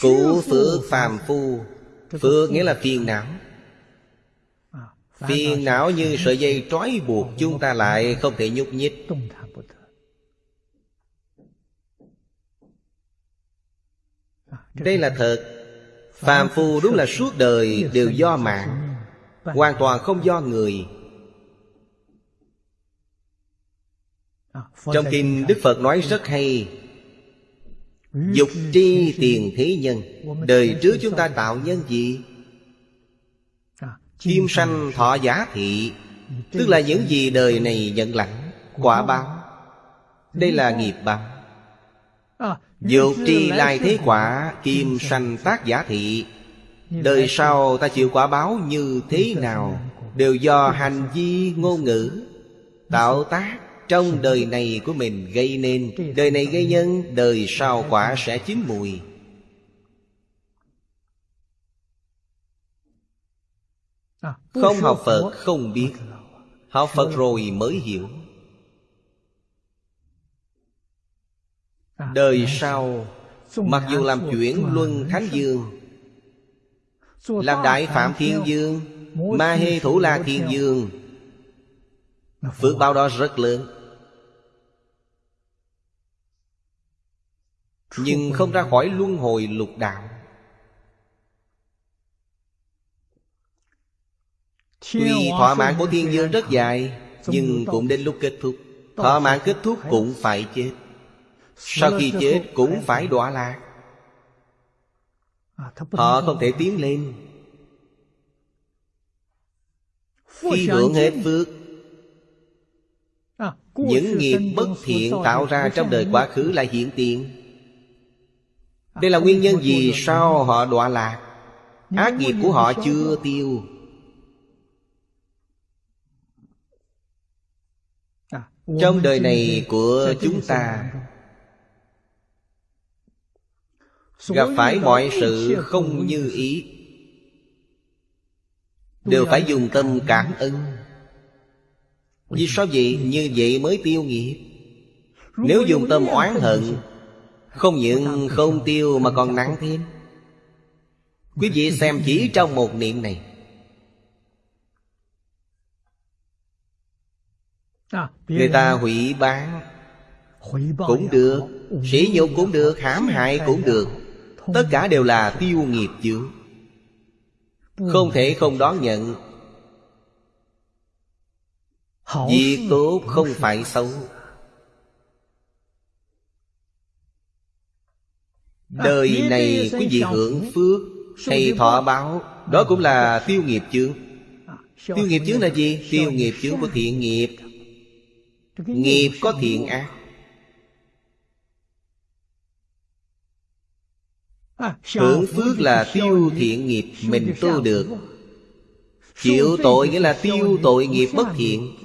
Cụ phước phàm phu. Phước nghĩa là phiền não. Phiền não như sợi dây trói buộc Chúng ta lại không thể nhúc nhích. Đây là thật. Phàm phu đúng là suốt đời đều do mạng Hoàn toàn không do người. Trong kinh Đức Phật nói rất hay Dục tri tiền thế nhân Đời trước chúng ta tạo nhân gì? Kim sanh thọ giá thị Tức là những gì đời này nhận lãnh Quả báo. Đây là nghiệp báo. Dục tri lai thế quả Kim sanh tác giả thị. Đời sau ta chịu quả báo như thế nào Đều do hành vi ngôn ngữ Tạo tác trong đời này của mình gây nên, Đời này gây nhân, Đời sau quả sẽ chín mùi. Không học Phật không biết, Học Phật rồi mới hiểu. Đời sau, Mặc dù làm chuyển luân thánh dương, Làm đại phạm thiên dương, Ma hê thủ la thiên dương, Phước báo đó rất lớn. Nhưng không ra khỏi luân hồi lục đạo. Tuy thỏa mãn của thiên dương rất dài Nhưng cũng đến lúc kết thúc. Thỏa mãn kết thúc cũng phải chết. Sau khi chết cũng phải đọa lạc. Họ không? thể tiến lên. Khi hưởng hết phước. Những nghiệp bất thiện tạo ra trong đời quá khứ lại hiện tiền Đây là nguyên nhân gì sao họ đọa lạc? Ác nghiệp của họ chưa tiêu. Trong đời này của chúng ta Gặp phải mọi sự không như ý. Đều phải dùng tâm cảm ơn. Vì sao vậy? Như vậy mới tiêu nghiệp. Nếu dùng tâm oán hận Không những không tiêu mà còn nặng thêm. Quý vị xem chỉ trong một niệm này. Người ta hủy bán Cũng được Sỉ nhục cũng được hãm hại cũng được. Tất cả đều là tiêu nghiệp chướng Không thể không đón nhận. Việc tốt không phải xấu Đời này quý vị hưởng phước Hay thọ báo. Đó cũng là tiêu nghiệp chướng. Tiêu nghiệp chướng là gì? Tiêu nghiệp chướng của thiện nghiệp. Nghiệp có thiện ác. Hưởng phước là tiêu thiện nghiệp mình tu được. Chịu tội nghĩa là tiêu tội nghiệp bất thiện.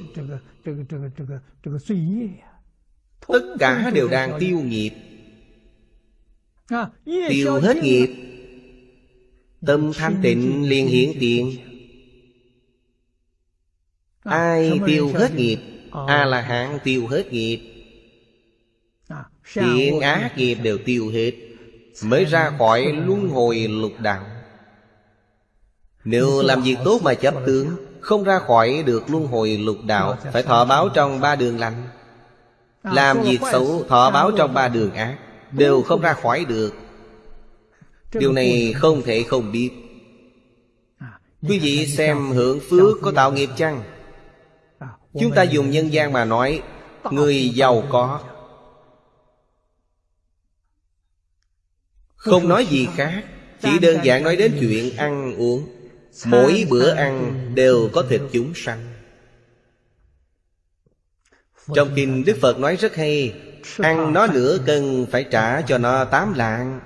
Tất cả đều đang tiêu nghiệp Tiêu hết nghiệp. Tâm thanh tịnh liền hiển tiền Ai tiêu hết nghiệp? A la hán tiêu hết nghiệp. Thiện ác nghiệp đều tiêu hết, mới ra khỏi luân hồi lục đạo. Nếu làm việc tốt mà chấp tướng, không ra khỏi được luân hồi lục đạo, phải thọ báo trong ba đường lành. Làm việc xấu, thọ báo trong ba đường ác đều không ra khỏi được. Điều này không thể không biết. Quý vị xem hưởng phước có tạo nghiệp chăng? Chúng ta dùng nhân gian mà nói, Người giàu có. Không nói gì khác, Chỉ đơn giản nói đến chuyện ăn uống. Mỗi bữa ăn đều có thịt chúng sanh. Trong kinh Đức Phật nói rất hay Ăn nó nửa cân phải trả cho nó tám lạng.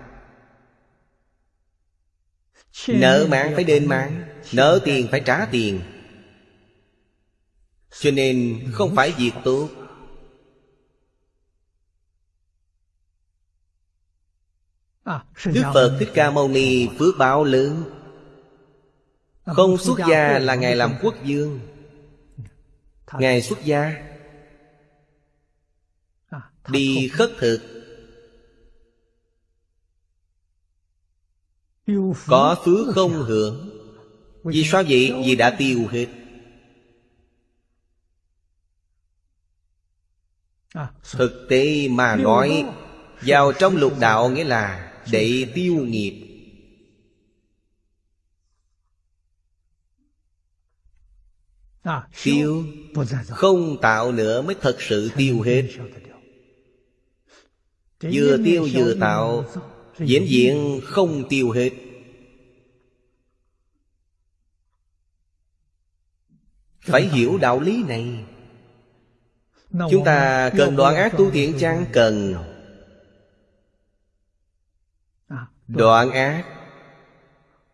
Nợ mạng phải đền mạng Nợ tiền phải trả tiền. Cho nên không phải việc tốt. Đức Phật Thích Ca Mâu Ni phước báo lớn. Không xuất gia là Ngài làm quốc dương Ngài xuất gia Đi khất thực. Có phước không hưởng? Vì sao vậy? Vì đã tiêu hết. Thực tế mà nói Vào trong lục đạo nghĩa là Để tiêu nghiệp. Tiêu Không tạo nữa mới thật sự tiêu hết Vừa tiêu vừa tạo Diễn diện không tiêu hết. Phải hiểu đạo lý này. Chúng ta cần đoạn ác tu thiện chăng? Cần. Đoạn ác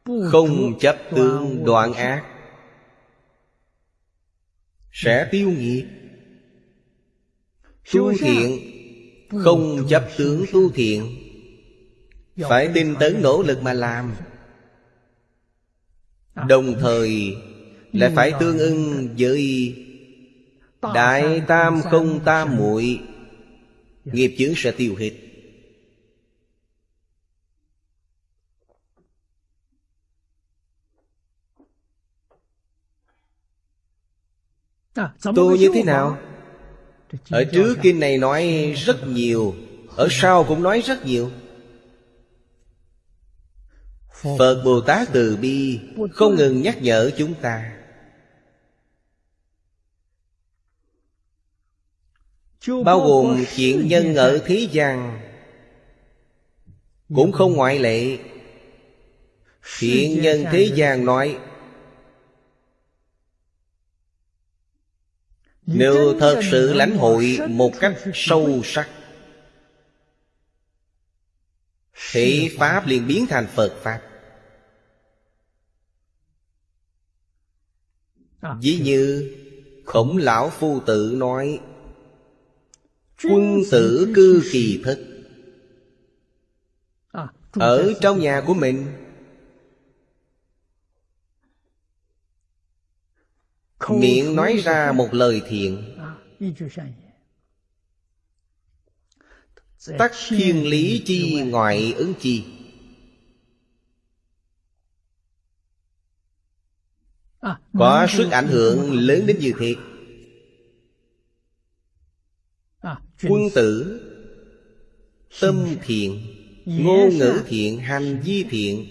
Không chấp tương đoạn ác Sẽ tiêu nghiệp Tu thiện Không chấp tướng tu thiện. Phải tinh tấn nỗ lực mà làm. Đồng thời Lại phải tương ưng với Đại tam không tam muội Nghiệp chướng sẽ tiêu hết. Tu như thế nào? Ở trước kinh này nói rất nhiều Ở sau cũng nói rất nhiều. Phật Bồ Tát từ bi Không ngừng nhắc nhở chúng ta. Bao gồm chuyện nhân ở thế gian Cũng không ngoại lệ. Thiện nhân thế gian nói Nếu thật sự lãnh hội một cách sâu sắc Thì Pháp liền biến thành Phật Pháp. Ví như Khổng lão phu tử nói Quân tử cư kỳ thức. Ở trong nhà của mình Miệng nói ra một lời thiện. Tắc thiên lý chi ngoại ứng chi? Có sức ảnh hưởng lớn đến như thế Quân tử Tâm thiện Ngôn ngữ thiện Hành vi thiện.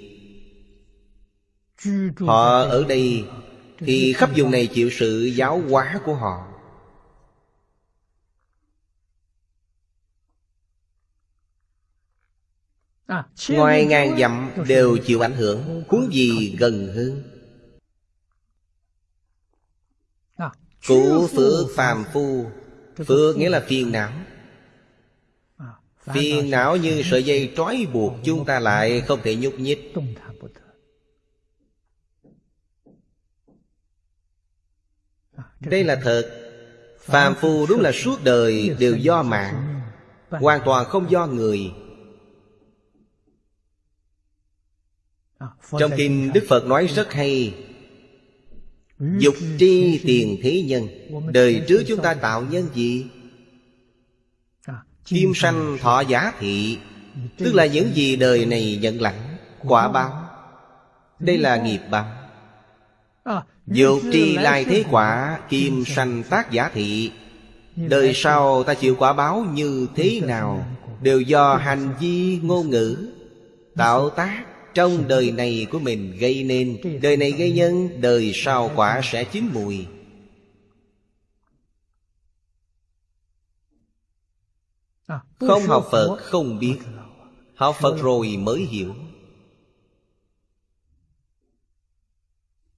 Họ ở đây Thì khắp vùng này chịu sự giáo hóa của họ. Ngoài ngàn dặm đều chịu ảnh hưởng Huống gì gần hơn Cụ phước phàm phu Phước nghĩa là phiền não. Phiền não như sợi dây trói buộc Chúng ta lại không thể nhúc nhích Đây là thật. Phàm phu đúng là suốt đời đều do mạng, Hoàn toàn không do người. Trong kinh Đức Phật nói rất hay, Dục tri tiền thế nhân, Đời trước chúng ta tạo nhân gì? Kim sanh thọ giá thị, Tức là những gì đời này nhận lãnh Quả báo. Đây là nghiệp báo. Dục tri lai thế quả Kim sanh tác giả thị. Đời sau ta chịu quả báo như thế nào Đều do hành vi ngôn ngữ. Tạo tác trong đời này của mình gây nên. Đời này gây nhân Đời sau quả sẽ chín mùi. Không học Phật không biết. Học Phật rồi mới hiểu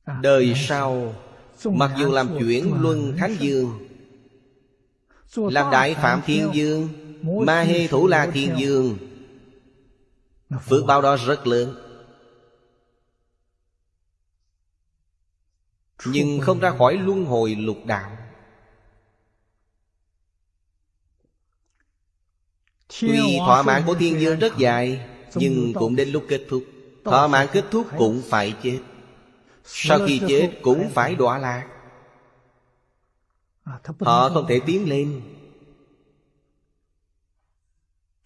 Đời sau Mặc dù làm chuyển luân thánh dương Làm đại phạm thiên dương Ma hê thủ la thiên dương Phước báo đó rất lớn. Nhưng không ra khỏi luân hồi lục đạo. Tuy thỏa mãn của thiên dương rất dài Nhưng cũng đến lúc kết thúc. Thỏa mãn kết thúc cũng phải chết Sau khi chết cũng phải đọa lạc. Họ không thể tiến lên.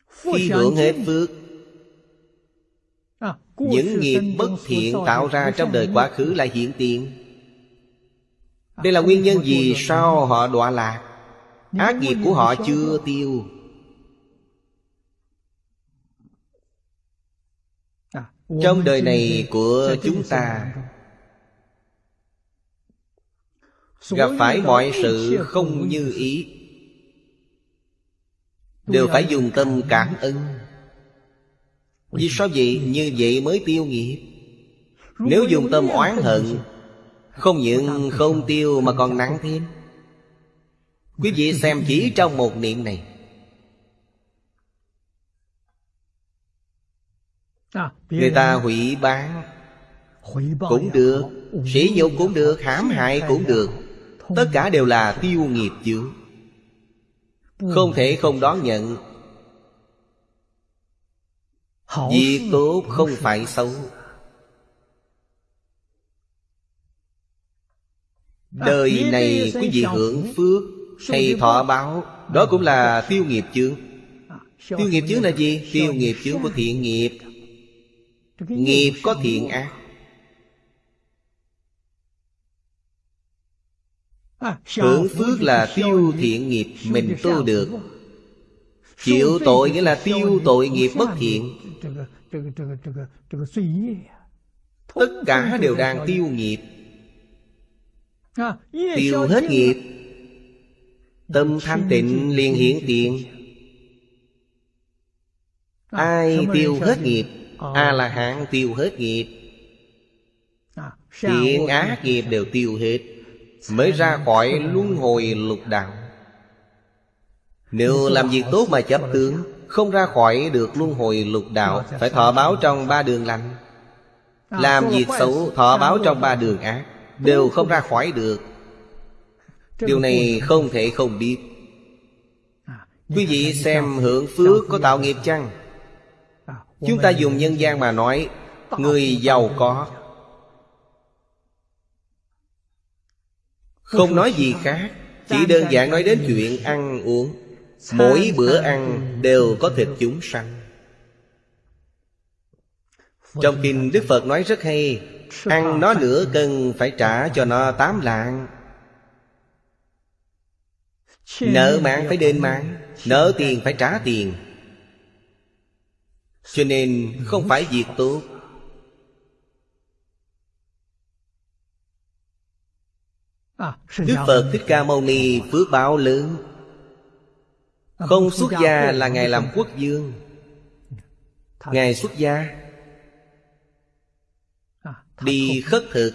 Khi hưởng hết phước Những nghiệp bất thiện tạo ra trong đời quá khứ lại hiện tiền. Đây là nguyên nhân gì sao họ đọa lạc. Ác nghiệp của họ chưa tiêu. Trong đời này của chúng ta Gặp phải mọi sự không như ý. Đều phải dùng tâm cảm ơn. Vì sao vậy? Như vậy mới tiêu nghiệp. Nếu dùng tâm oán hận Không những không tiêu mà còn nặng thêm. Quý vị xem chỉ trong một niệm này. Người ta hủy bán. Cũng được. Sỉ nhục cũng được Hãm hại cũng được Tất cả đều là tiêu nghiệp chướng Không thể không đón nhận. Việc tốt không phải xấu. Đời này quý vị hưởng phước? Hay thọ báo. Đó cũng là tiêu nghiệp chướng Tiêu nghiệp chướng là gì? Tiêu nghiệp chướng của thiện nghiệp. Nghiệp có thiện ác Hưởng phước là tiêu thiện nghiệp mình tu được. Chịu tội nghĩa là tiêu tội nghiệp bất thiện. Tất cả đều đang tiêu nghiệp. Tiêu hết nghiệp. Tâm thanh tịnh liền hiển tiền. Ai tiêu hết nghiệp? A-la-hán tiêu hết nghiệp. Thiện ác nghiệp đều tiêu hết Mới ra khỏi luân hồi lục đạo. Nếu làm việc tốt mà chấp tướng, Không ra khỏi được luân hồi lục đạo, Phải thọ báo trong ba đường lành. Làm việc xấu, thọ báo trong ba đường ác, Đều không ra khỏi được. Điều này không thể không biết. Quý vị xem hưởng phước có tạo nghiệp chăng? Chúng ta dùng nhân gian mà nói, Người giàu có Không nói gì khác, Chỉ đơn giản nói đến chuyện ăn uống. Mỗi bữa ăn đều có thịt chúng sanh. Trong kinh Đức Phật nói rất hay, Ăn nó nửa cân phải trả cho nó tám lạng. Nợ mạng phải đền mạng, Nợ tiền phải trả tiền. Cho nên không phải việc tốt. Đức Phật Thích Ca Mâu Ni phước báo lớn. Không xuất gia là Ngài làm quốc dương. Ngài xuất gia. Đi khất thực.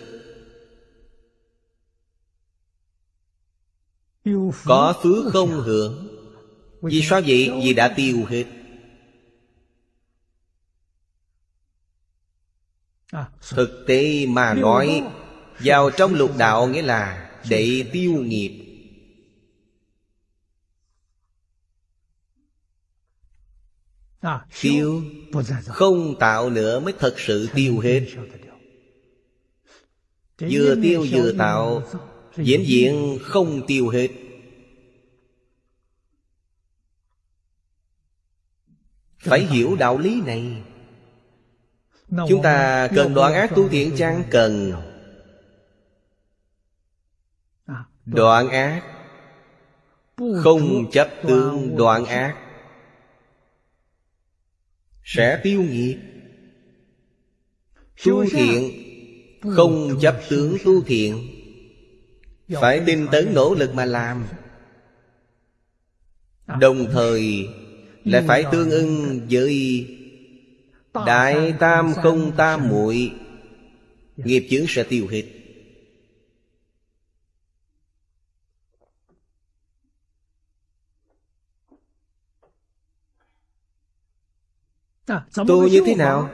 Có phước không hưởng? Vì sao vậy? Vì đã tiêu hết. Thực tế mà nói Vào trong lục đạo nghĩa là Để tiêu nghiệp. Tiêu Không tạo nữa mới thật sự tiêu hết. Vừa tiêu vừa tạo Diễn diện không tiêu hết. Phải hiểu đạo lý này. Chúng ta cần đoạn ác tu thiện chăng? Cần Đoạn ác. Không chấp tương đoạn ác. Sẽ tiêu nghiệp Tu thiện. Không chấp tướng tu thiện. Phải tinh tấn nỗ lực mà làm. Đồng thời Lại phải tương ưng với Đại tam không tam muội. Nghiệp chướng sẽ tiêu hết Tu như thế nào?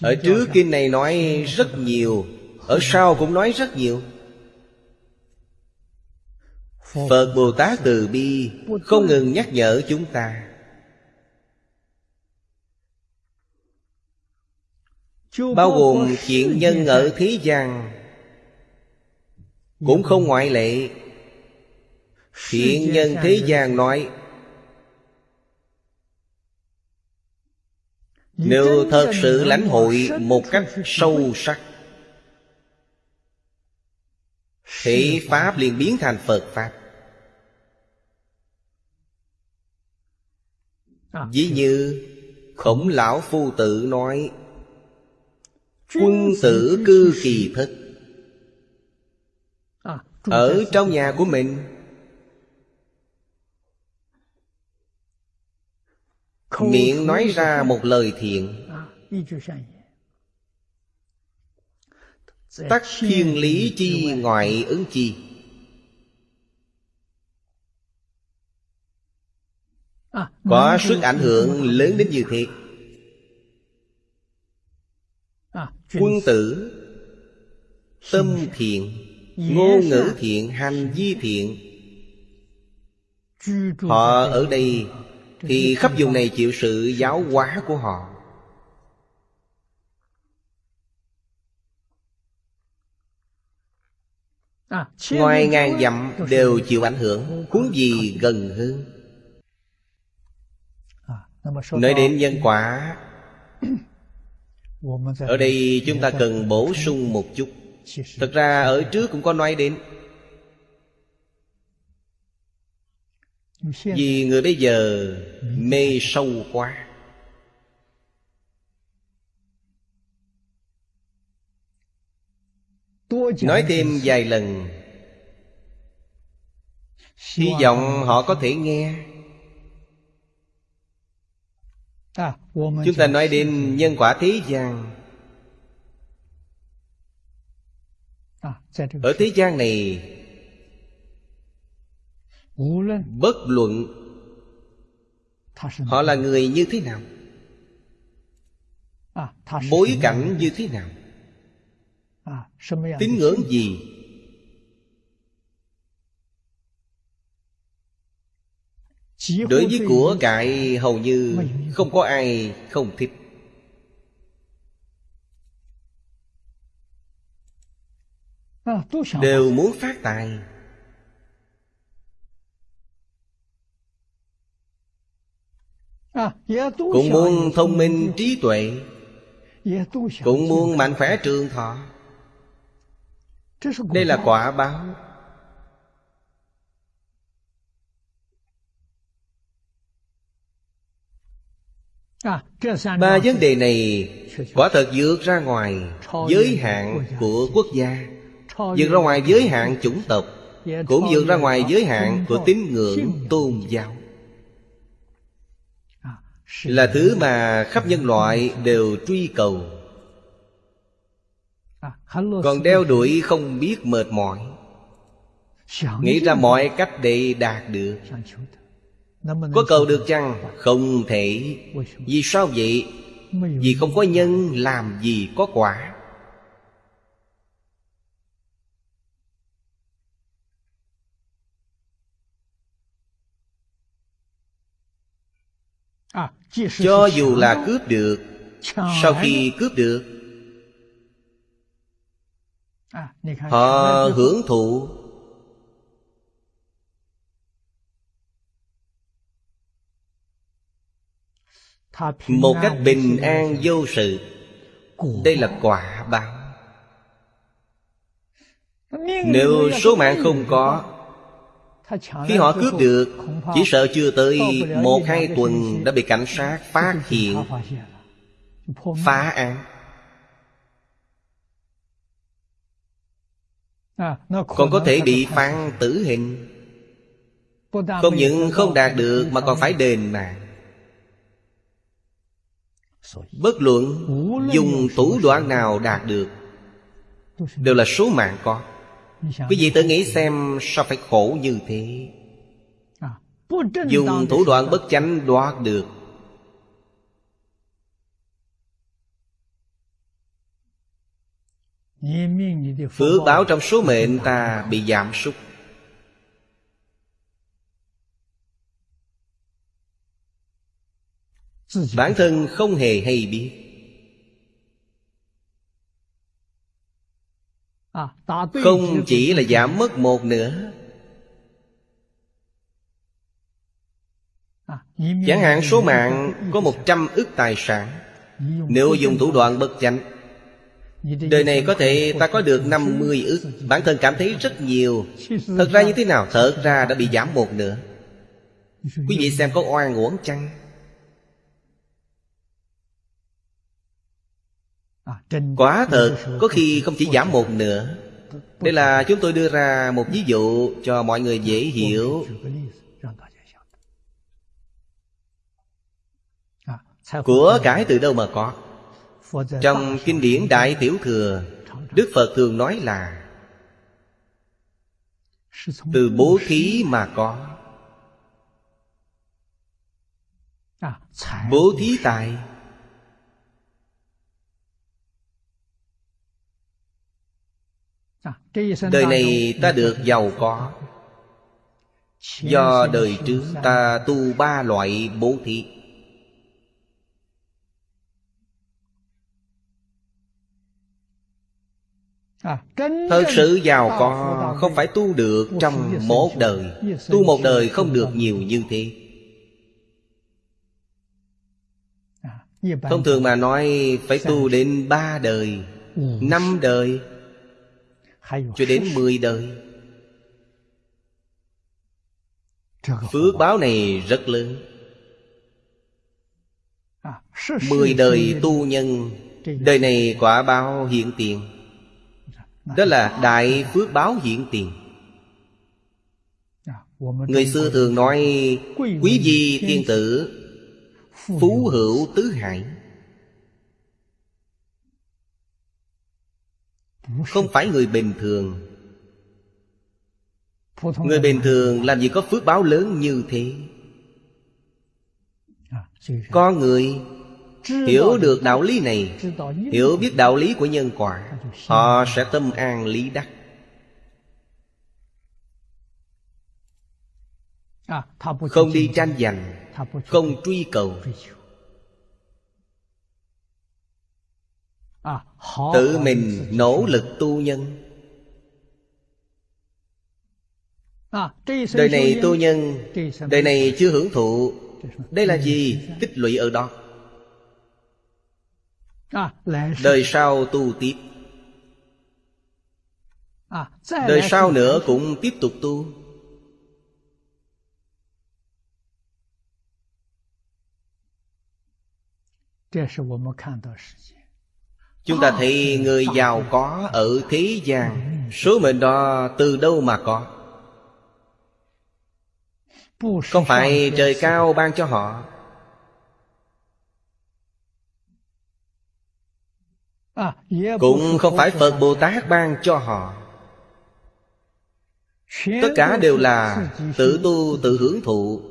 Ở trước kinh này nói rất nhiều Ở sau cũng nói rất nhiều. Phật Bồ Tát từ bi Không ngừng nhắc nhở chúng ta. Bao gồm chuyện nhân ở thế gian Cũng không ngoại lệ. Thiện nhân thế gian nói Nếu thật sự lãnh hội một cách sâu sắc Thì Pháp liền biến thành Phật Pháp. Ví như Khổng lão phu tử nói Quân tử cư kỳ thức. Ở trong nhà của mình Miệng nói ra một lời thiện. Tắc thiên lý chi ngoại ứng chi? Có sức ảnh hưởng lớn đến như thế. Quân tử Tâm thiện Ngôn ngữ thiện Hành vi thiện. Họ ở đây Thì khắp vùng này chịu sự giáo hóa của họ. Ngoài ngàn dặm đều chịu ảnh hưởng Huống gì gần hơn. Nói đến nhân quả. Ở đây chúng ta cần bổ sung một chút. Thật ra ở trước cũng có nói đến Vì người bây giờ mê sâu quá. Nói thêm vài lần. Hy vọng họ có thể nghe. Chúng ta nói đến nhân quả thế gian. Ở thế gian này Bất luận Họ là người như thế nào Bối cảnh như thế nào Tín ngưỡng gì? Đối với của cải hầu như không có ai không thích. Đều muốn phát tài Cũng muốn thông minh trí tuệ. Cũng muốn mạnh khỏe trường thọ. Đây là quả báo. Ba vấn đề này quả thật vượt ra ngoài giới hạn của quốc gia. Vượt ra ngoài giới hạn chủng tộc. Cũng vượt ra ngoài giới hạn của tín ngưỡng tôn giáo là thứ mà khắp nhân loại đều truy cầu. Còn đeo đuổi không biết mệt mỏi. Nghĩ ra mọi cách để đạt được. Có cầu được chăng? Không thể. Vì sao vậy? Vì không có nhân làm gì có quả. Cho dù là cướp được Sau khi cướp được Họ hưởng thụ. Một cách bình an vô sự. đây là quả báo. Nếu số mạng không có khi họ cướp được Chỉ sợ chưa tới một hai tuần Đã bị cảnh sát phát hiện. Phá án. Còn có thể bị phán tử hình. Không những không đạt được Mà còn phải đền mạng. Bất luận dùng thủ đoạn nào đạt được Đều là số mạng có Quý vị tự nghĩ xem sao phải khổ như thế. Dùng thủ đoạn bất chánh đoạt được. Phước báo trong số mệnh ta bị giảm sút. Bản thân không hề hay biết Không chỉ là giảm mất một nữa. Chẳng hạn số mạng có một trăm ức tài sản. Nếu dùng thủ đoạn bất chánh Đời này có thể ta có được 50 ức. Bản thân cảm thấy rất nhiều. Thật ra như thế nào? Thật ra đã bị giảm một nửa. Quý vị xem có oan uổng chăng? Quả thật Có khi không chỉ giảm một nửa. Đây là chúng tôi đưa ra một ví dụ Cho mọi người dễ hiểu. Của cải từ đâu mà có? Trong kinh điển Đại Tiểu Thừa Đức Phật thường nói là Từ bố thí mà có. Bố thí tài Đời này ta được giàu có. Do đời trước ta tu ba loại bố thí. Thật sự giàu có không phải tu được trong một đời. Tu một đời không được nhiều như thế. Thông thường mà nói phải tu đến ba đời Năm đời Cho đến mười đời. Phước báo này rất lớn. Mười đời tu nhân Đời này quả báo hiện tiền. Đó là đại phước báo hiện tiền. Người xưa thường nói Quý vị thiên tử Phú hữu tứ hải Không phải người bình thường. Người bình thường làm gì có phước báo lớn như thế? Có người Hiểu được đạo lý này, Hiểu biết đạo lý của nhân quả, Họ sẽ tâm an lý đắc. Không đi tranh giành, Không truy cầu Tự mình nỗ lực tu nhân. Đời này tu nhân Đời này chưa hưởng thụ. Đây là gì? Tích lũy ở đó. Đời sau tu tiếp. Đời sau nữa cũng tiếp tục tu. Chúng ta thấy chúng ta thì người giàu có ở thế gian, Số mệnh đó từ đâu mà có? Không phải trời cao ban cho họ. Cũng không phải Phật Bồ Tát ban cho họ. Tất cả đều là tự tu, tự hưởng thụ.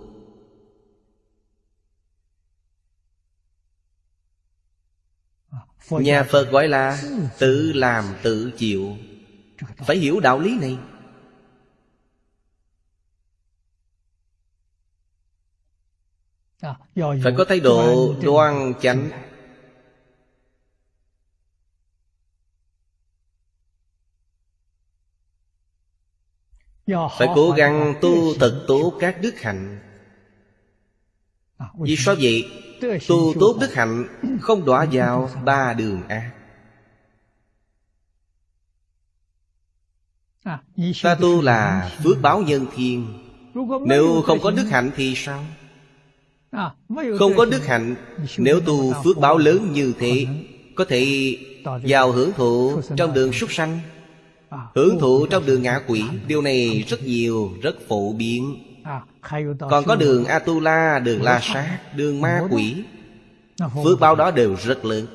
Nhà Phật gọi là tự làm tự chịu. Phải hiểu đạo lý này. Phải có thái độ đoan chánh. Phải cố gắng tu thật tốt các đức hạnh Vì sao vậy? Tu tốt đức hạnh Không đọa vào ba đường ác Ta tu là phước báo nhân thiên. Nếu không có đức hạnh thì sao? Không có đức hạnh Nếu tu phước báo lớn như thế Có thể vào hưởng thụ trong đường súc sanh. Hưởng thụ trong đường ngạ quỷ Điều này rất nhiều, rất phổ biến Còn có đường Atula, đường La Sát, đường ma quỷ. Phước báo đó đều rất lớn.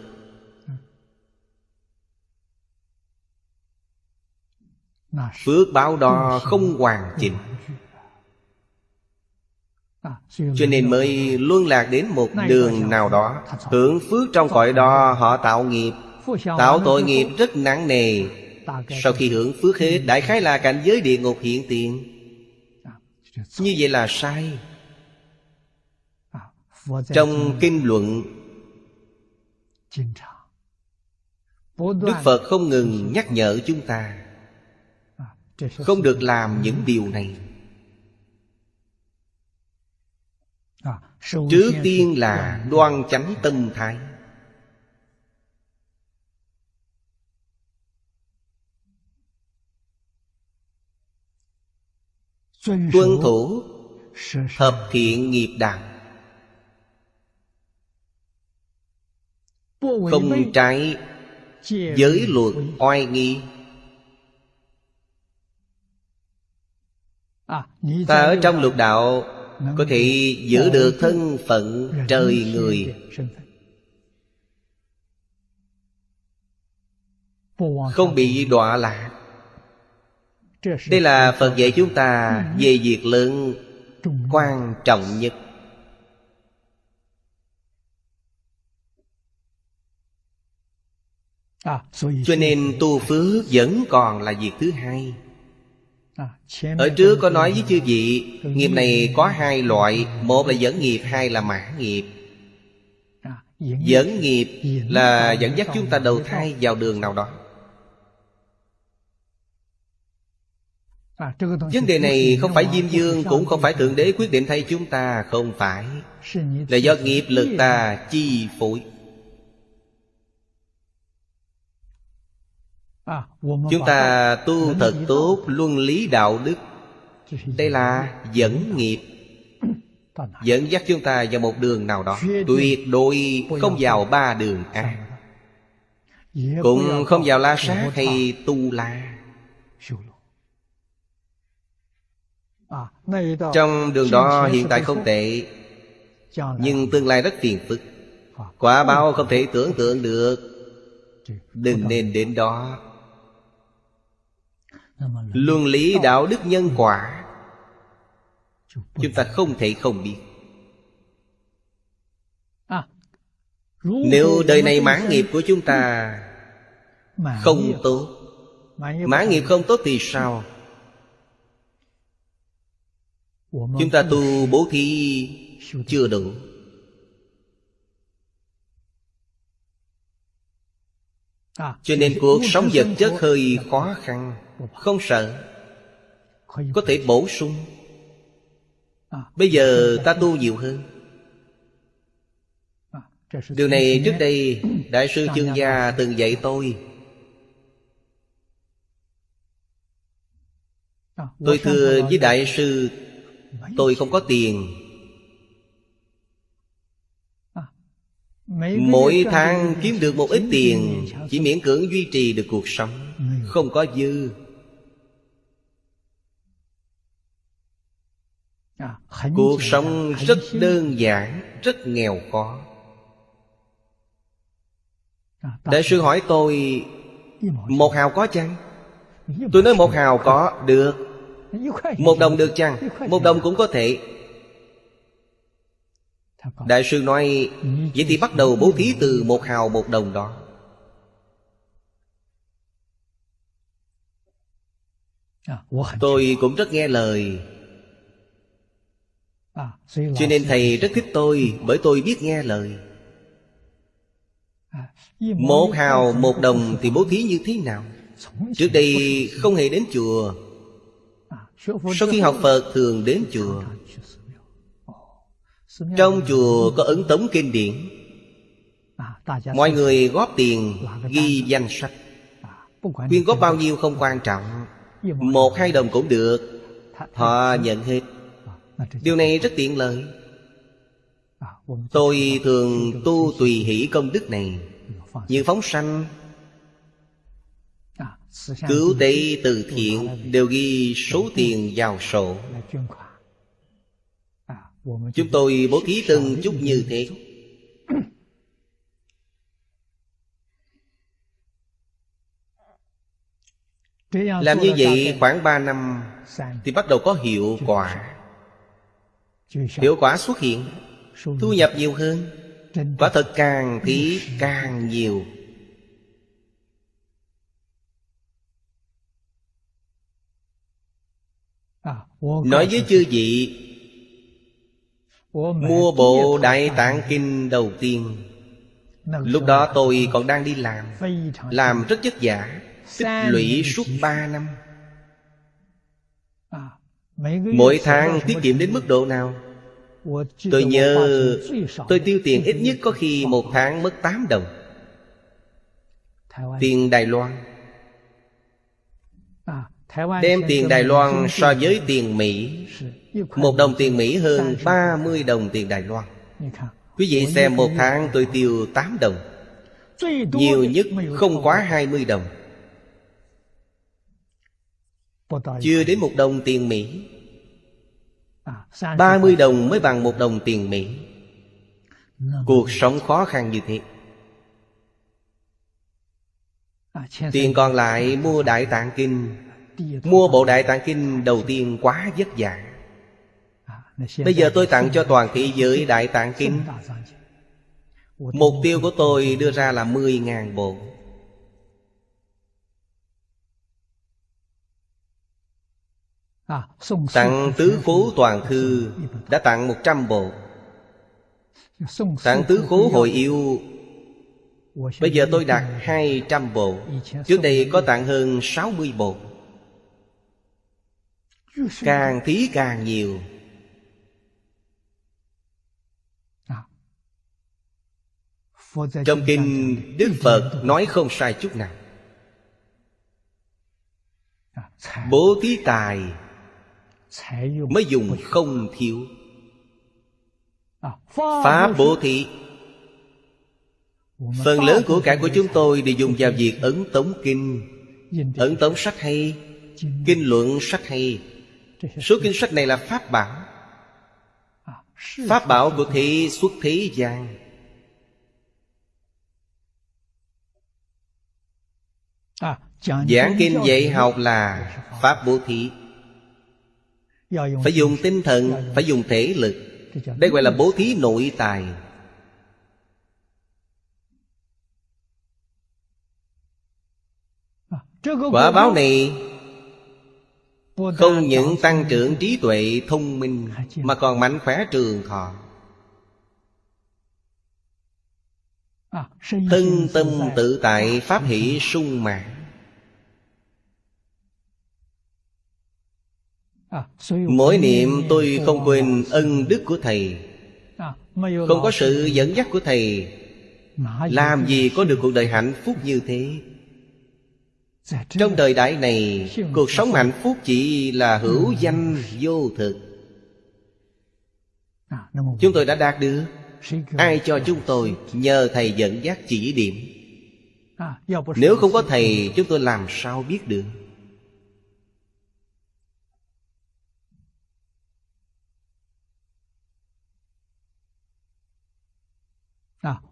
Phước báo đó không hoàn chỉnh. Cho nên mới luân lạc đến một đường nào đó. Hưởng phước trong cõi đó họ tạo nghiệp. Tạo tội nghiệp rất nặng nề. Sau khi hưởng phước hết Đại khái là cảnh giới địa ngục hiện tiền như vậy là sai. Trong kinh luận, Đức Phật không ngừng nhắc nhở chúng ta Không được làm những điều này. Trước tiên là đoan chánh tâm thái. Tuân thủ Thập thiện nghiệp đạo Không trái Giới luật oai nghi. Ta ở trong lục đạo Có thể giữ được thân phận trời người. Không bị đọa lạc Đây là Phật dạy chúng ta Về việc lớn quan trọng nhất. Cho nên tu phước vẫn còn là việc thứ hai. Ở trước có nói với chư vị Nghiệp này có hai loại Một là dẫn nghiệp, hai là mãn nghiệp. Dẫn nghiệp là dẫn dắt chúng ta đầu thai vào đường nào đó Vấn đề này không phải Diêm Dương Cũng không phải Thượng Đế quyết định thay chúng ta Không phải. Là do nghiệp lực ta chi phối. Chúng ta tu thật tốt. luân lý đạo đức. Đây là dẫn nghiệp. Dẫn dắt chúng ta vào một đường nào đó. Tuyệt đối không vào ba đường ác Cũng không vào la sát hay tu la Trong đường đó hiện tại không tệ Nhưng tương lai rất phiền phức. Quả báo không thể tưởng tượng được. Đừng nên đến đó. Luân lý đạo đức nhân quả Chúng ta không thể không biết. Nếu đời này mãn nghiệp của chúng ta Không tốt Mãn nghiệp không tốt thì sao Chúng ta tu bố thí chưa đủ. Cho nên cuộc sống vật chất hơi khó khăn Không sợ Có thể bổ sung. Bây giờ ta tu nhiều hơn. Điều này trước đây Đại sư chương gia từng dạy tôi. Tôi thưa với đại sư Tôi không có tiền. Mỗi tháng kiếm được một ít tiền Chỉ miễn cưỡng duy trì được cuộc sống. Không có dư. Cuộc sống rất đơn giản Rất nghèo khó. Đại sư hỏi tôi Một hào có chăng? Tôi nói một hào có Được Một đồng được chăng? Một đồng cũng có thể. Đại sư nói Vậy thì bắt đầu bố thí từ một hào một đồng đó. Tôi cũng rất nghe lời. Cho nên thầy rất thích tôi Bởi tôi biết nghe lời. Một hào một đồng thì bố thí như thế nào? Trước đây không hề đến chùa Sau khi học Phật thường đến chùa. Trong chùa có ấn tống kinh điển. Mọi người góp tiền ghi danh sách. Quyên góp bao nhiêu không quan trọng. Một hai đồng cũng được. Họ nhận hết. Điều này rất tiện lợi. Tôi thường tu tùy hỷ công đức này. Như phóng sanh Cứu tế từ thiện Đều ghi số tiền vào sổ. Chúng tôi bố thí từng chút như thế. Làm như vậy khoảng 3 năm Thì bắt đầu có hiệu quả. Hiệu quả xuất hiện Thu nhập nhiều hơn. Quả thật càng thì càng nhiều Nói với chư vị Mua bộ Đại Tạng Kinh đầu tiên. Lúc đó tôi còn đang đi làm. Làm rất vất vả Tích lũy suốt ba năm. Mỗi tháng tiết kiệm đến mức độ nào? Tôi nhớ Tôi tiêu tiền ít nhất có khi một tháng mất 8 đồng. Tiền Đài Loan Đem tiền Đài Loan so với tiền Mỹ. Một đồng tiền Mỹ hơn 30 đồng tiền Đài Loan. Quý vị xem một tháng tôi tiêu 8 đồng. Nhiều nhất không quá 20 đồng. Chưa đến một đồng tiền Mỹ. 30 đồng mới bằng một đồng tiền Mỹ. Cuộc sống khó khăn như thế. Tiền còn lại mua Đại Tạng Kinh Mua bộ Đại Tạng Kinh đầu tiên quá vất vả. Bây giờ tôi tặng cho toàn thị giới Đại Tạng Kinh. Mục tiêu của tôi đưa ra là 10.000 bộ. Tặng tứ khố toàn thư Đã tặng 100 bộ. Tặng tứ khố hội yêu. Bây giờ tôi đặt 200 bộ. Trước đây có tặng hơn 60 bộ. Càng thí càng nhiều. Trong kinh Đức Phật nói không sai chút nào. Bố thí tài Mới dùng không thiếu. Pháp bố thí. Phần lớn của cải của chúng tôi đều dùng vào việc ấn tống kinh. Ấn tống sách hay Kinh luận sách hay Số kinh sách này là Pháp bảo. Pháp bảo của thế xuất thế gian. Giảng kinh dạy học là Pháp bố thí. Phải dùng tinh thần, Phải dùng thể lực. Đây gọi là bố thí nội tài. Quả báo này không những tăng trưởng trí tuệ, thông minh, Mà còn mạnh khỏe trường thọ. Thân tâm tự tại, Pháp hỷ sung mãn. Mỗi niệm tôi không quên ân đức của Thầy. Không có sự dẫn dắt của Thầy. Làm gì có được cuộc đời hạnh phúc như thế? Trong đời đại này, Cuộc sống hạnh phúc chỉ là hữu danh vô thực. Chúng tôi đã đạt được. Ai cho chúng tôi nhờ Thầy dẫn dắt chỉ điểm? Nếu không có Thầy, chúng tôi làm sao biết được?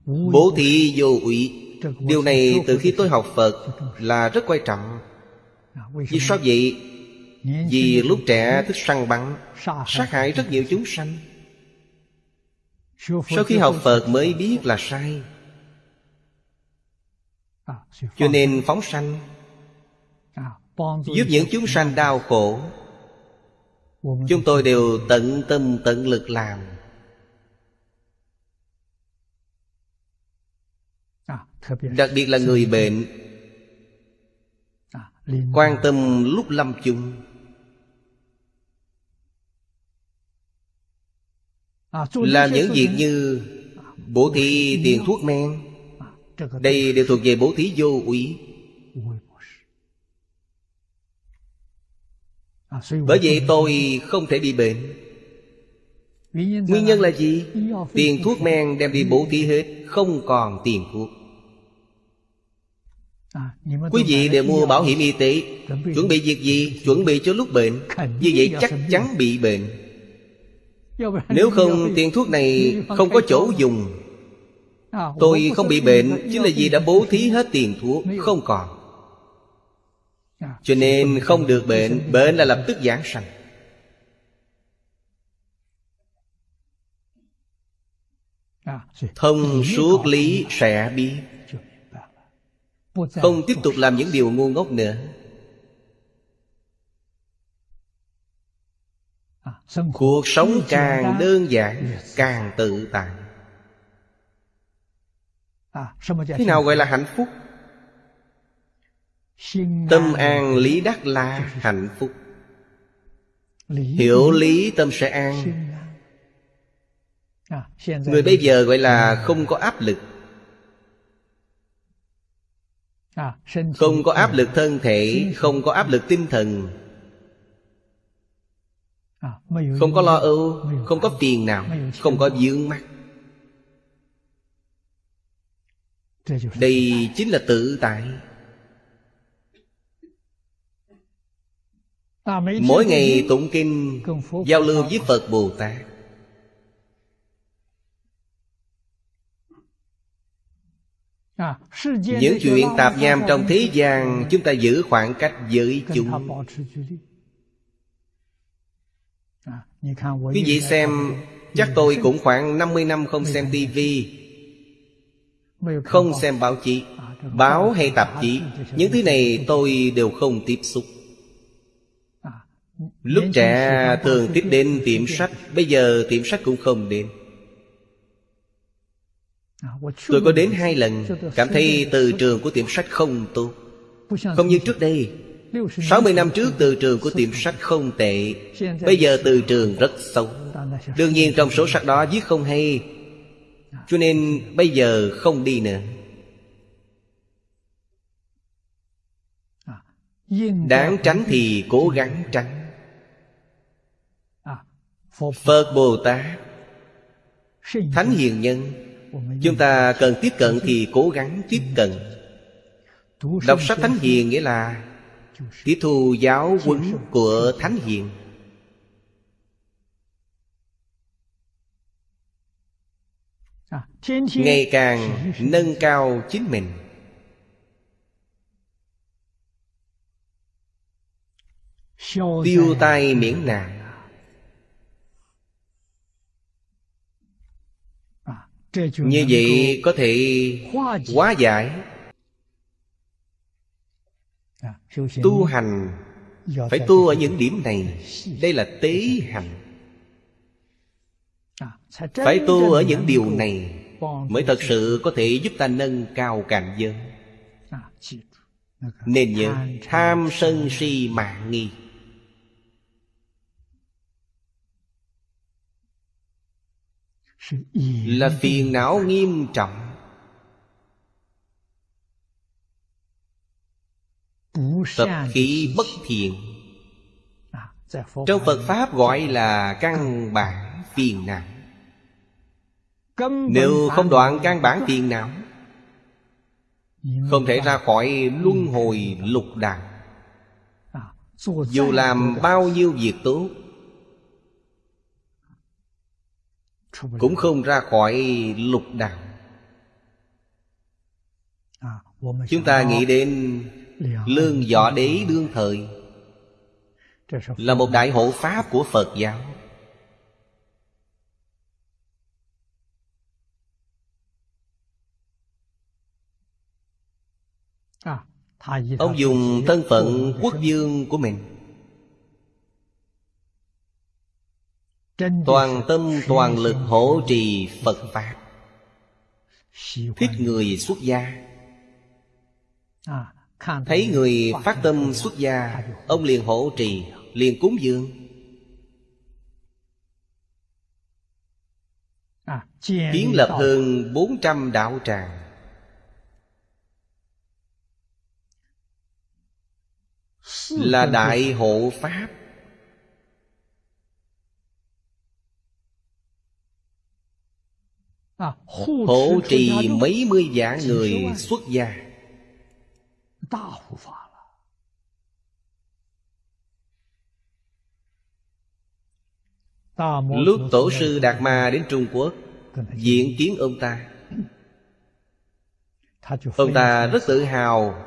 Bố thí vô ủy. Điều này từ khi tôi học Phật là rất quan trọng. Vì sao vậy? Vì lúc trẻ thích săn bắn, Sát hại rất nhiều chúng sanh. Sau khi học Phật mới biết là sai. Cho nên phóng sanh, Giúp những chúng sanh đau khổ, Chúng tôi đều tận tâm tận lực làm. Đặc biệt là người bệnh. Quan tâm lúc lâm chung. Làm những việc như Bố thí tiền thuốc men. Đây đều thuộc về bố thí vô úy. Bởi vậy tôi không thể bị bệnh Nguyên nhân là gì? Tiền thuốc men đem đi bố thí hết Không còn tiền thuốc. Quý vị đều mua bảo hiểm y tế. Chuẩn bị việc gì? Chuẩn bị cho lúc bệnh. Như vậy chắc chắn bị bệnh. Nếu không tiền thuốc này không có chỗ dùng. Tôi không bị bệnh Chính là vì đã bố thí hết tiền thuốc Không còn. Cho nên không được bệnh Bệnh là lập tức giảng sanh Thông suốt lý sẽ biết. Không tiếp tục làm những điều ngu ngốc nữa. Cuộc sống càng đơn giản Càng tự tại. Thế nào gọi là hạnh phúc? Tâm an lý đắc là hạnh phúc. Hiểu lý tâm sẽ an Người bây giờ gọi là không có áp lực. Không có áp lực thân thể Không có áp lực tinh thần. Không có lo âu Không có tiền nào Không có dướng mắt. Đây chính là tự tại. Mỗi ngày tụng kinh Giao lưu với Phật Bồ Tát Những chuyện tạp nham trong thế gian Chúng ta giữ khoảng cách với chúng. Quý vị xem Chắc tôi cũng khoảng 50 năm không xem tivi Không xem báo chí Báo hay tạp chí. Những thứ này tôi đều không tiếp xúc. Lúc trẻ thường tiếp đến tiệm sách Bây giờ tiệm sách cũng không đến Tôi có đến hai lần Cảm thấy từ trường của tiệm sách không tốt Không như trước đây 60 năm trước từ trường của tiệm sách không tệ, Bây giờ từ trường rất xấu. Đương nhiên trong số sách đó viết không hay, Cho nên bây giờ không đi nữa. Đáng tránh thì cố gắng tránh. Phật Bồ Tát, Thánh Hiền Nhân Chúng ta cần tiếp cận thì cố gắng tiếp cận. Đọc sách Thánh Hiền nghĩa là Tiếp thu giáo huấn của Thánh Hiền. Ngày càng nâng cao chính mình. Tiêu tai miễn nạn. Như vậy có thể hóa giải. Tu hành Phải tu ở những điểm này. Đây là tế hành. Phải tu ở những điều này Mới thật sự có thể giúp ta nâng cao cảnh giới. Nên nhớ Tham sân si. mạng nghi là phiền não nghiêm trọng. Tập khí bất thiện. Trong phật pháp gọi là căn bản phiền não. Nếu không đoạn căn bản phiền não không thể ra khỏi luân hồi lục đạo. Dù làm bao nhiêu việc tốt cũng không ra khỏi lục đạo chúng ta nghĩ đến lương võ đế đương thời. Là một đại hộ pháp của phật giáo. Ông dùng thân phận quốc vương của mình Toàn tâm toàn lực hỗ trì Phật Pháp. Thích người xuất gia. Thấy người phát tâm xuất gia Ông liền hỗ trì. Liền cúng dường. Kiến lập hơn 400 đạo tràng. Là đại hộ Pháp Hộ trì mấy mươi vạn người xuất gia. Lúc Tổ sư Đạt Ma đến Trung Quốc Diện kiến ông ta. Ông ta rất tự hào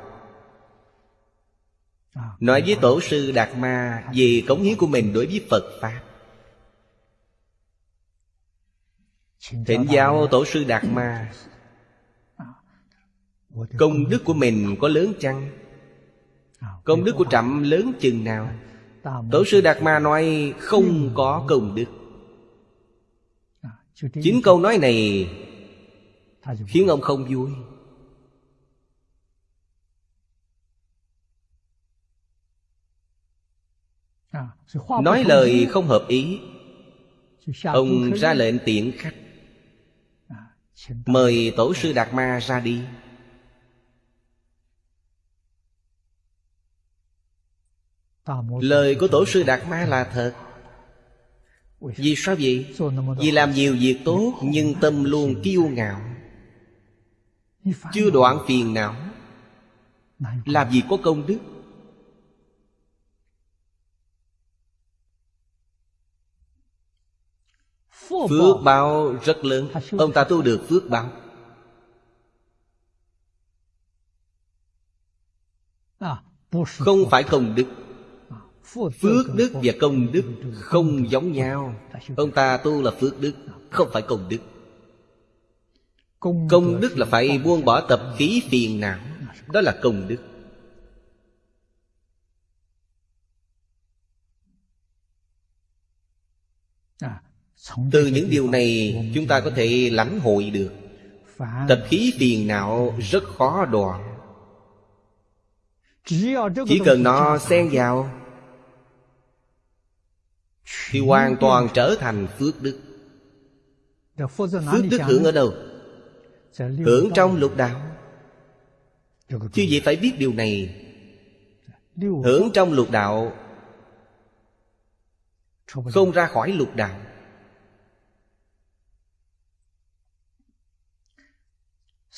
Nói với Tổ sư Đạt Ma Về cống hiến của mình đối với Phật Pháp Thỉnh giáo Tổ sư Đạt Ma. Công đức của mình có lớn chăng? Công đức của trẫm lớn chừng nào? Tổ sư Đạt Ma nói không có công đức. Chính câu nói này Khiến ông không vui. Nói lời không hợp ý. Ông ra lệnh tiện khách mời tổ sư đạt ma ra đi. Lời của tổ sư đạt ma là thật. Vì sao vậy? Vì làm nhiều việc tốt nhưng tâm luôn kiêu ngạo. Chưa đoạn phiền não. Làm gì có công đức? Phước báo rất lớn. Ông ta tu được phước báo Không phải công đức. Phước đức và công đức không giống nhau. Ông ta tu là phước đức Không phải công đức. Công đức là phải buông bỏ tập khí phiền não. Đó là công đức Từ những điều này chúng ta có thể lãnh hội được. Tập khí phiền não rất khó đoạn. Chỉ cần nó xen vào Thì hoàn toàn trở thành phước đức. Phước đức hưởng ở đâu? Hưởng trong lục đạo. Chứ gì phải biết điều này. Hưởng trong lục đạo Không ra khỏi lục đạo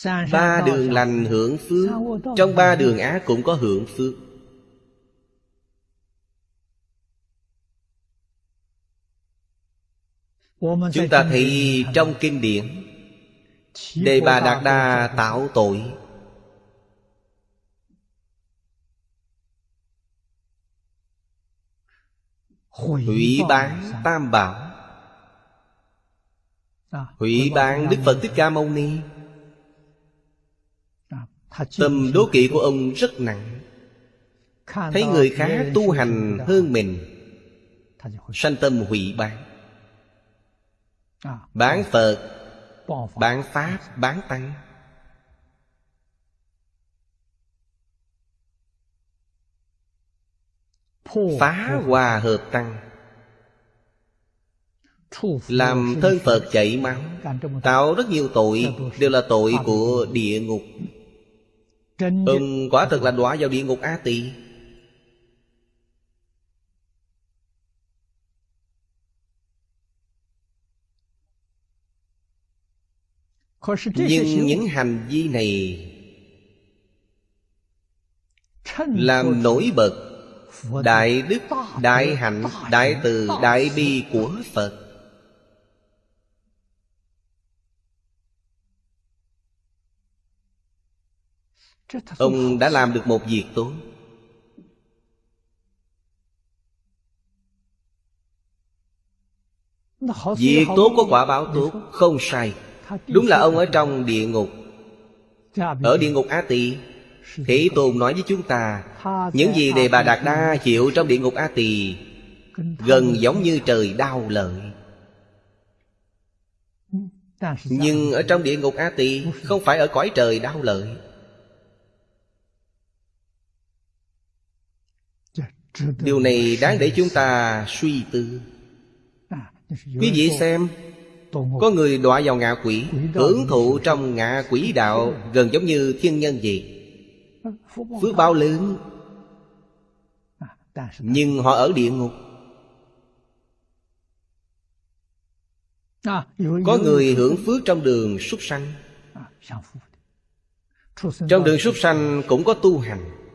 Ba đường lành hưởng phước Trong ba đường ác cũng có hưởng phước. Chúng ta thấy trong kinh điển Đề Bà Đạt Đa tạo tội. Hủy bán tam bảo. Hủy bán Đức Phật Thích Ca Mâu Ni Tâm đố kỵ của ông rất nặng. Thấy người khác tu hành hơn mình. Sanh tâm hủy bán Bán Phật Bán Pháp, bán Tăng. Phá hòa hợp Tăng. Làm thân Phật. chảy máu. Tạo rất nhiều tội Đều là tội của địa ngục Ông quả thật là đọa vào địa ngục A Tỳ. Nhưng những hành vi này Làm nổi bật Đại đức, đại hạnh, đại từ, đại bi của Phật Ông đã làm được một việc tốt. Việc tốt có quả báo tốt Không sai. Đúng là ông ở trong địa ngục. Ở địa ngục Á Tỳ Thế Tôn nói với chúng ta Những gì Đề Bà Đạt Đa chịu trong địa ngục Á Tỳ Gần giống như trời đau lợi. Nhưng ở trong địa ngục Á Tỳ Không phải ở cõi trời đau lợi Điều này đáng để chúng ta suy tư. Quý vị xem, Có người đọa vào ngạ quỷ, Hưởng thụ trong ngạ quỷ đạo Gần giống như thiên nhân gì Phước bao lớn, Nhưng họ ở địa ngục. Có người hưởng phước trong đường súc sanh. Trong đường súc sanh cũng có tu hành.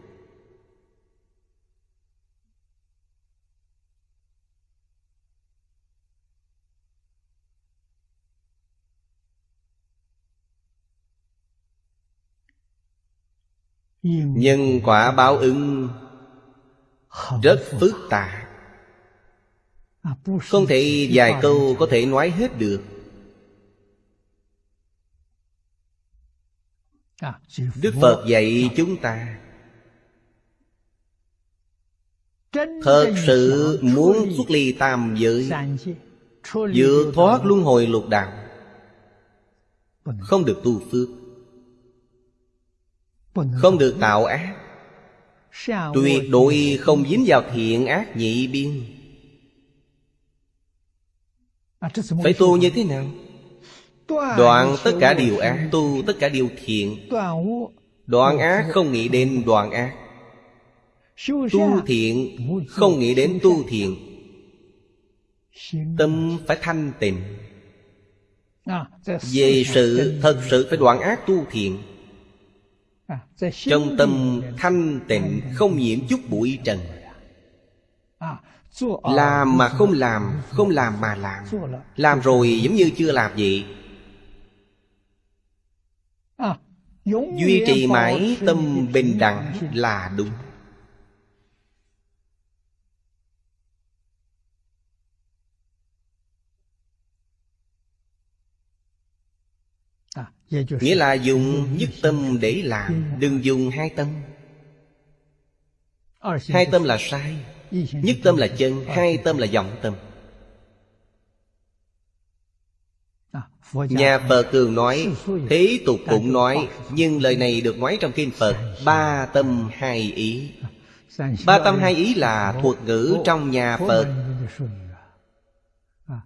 Nhân quả báo ứng rất phức tạp. Không thể vài câu có thể nói hết được. Đức phật dạy chúng ta. Thật sự muốn xuất ly tam giới vượt thoát luân hồi lục đạo không được tu phước không được tạo ác. Tuyệt đối không dính vào thiện ác nhị biên. Phải tu như thế nào? Đoạn tất cả điều ác Tu tất cả điều thiện. Đoạn ác không nghĩ đến đoạn ác. Tu thiện không nghĩ đến tu thiện. Tâm phải thanh tịnh. Về sự thật sự phải đoạn ác tu thiện Trong tâm thanh tịnh không nhiễm chút bụi trần. Làm mà không làm Không làm mà làm. Làm rồi giống như chưa làm vậy Duy trì mãi tâm bình đẳng là đúng Nghĩa là dùng nhất tâm để làm Đừng dùng hai tâm. Hai tâm là sai Nhất tâm là chân Hai tâm là vọng tâm. Nhà Phật thường nói Thế tục cũng nói Nhưng lời này được nói trong Kinh Phật Ba tâm hai ý. Ba tâm hai ý là thuật ngữ trong nhà Phật.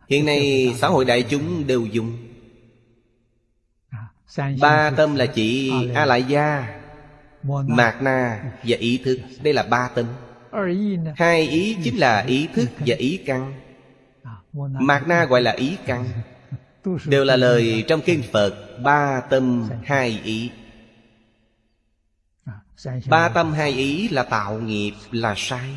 Hiện nay xã hội đại chúng đều dùng Ba tâm là chỉ A Lại Gia Mạt Na và ý thức. Đây là ba tâm. Hai ý chính là ý thức và ý căn. Mạt Na gọi là ý căn. Đều là lời trong kinh Phật Ba tâm hai ý. Ba tâm hai ý là tạo nghiệp là sai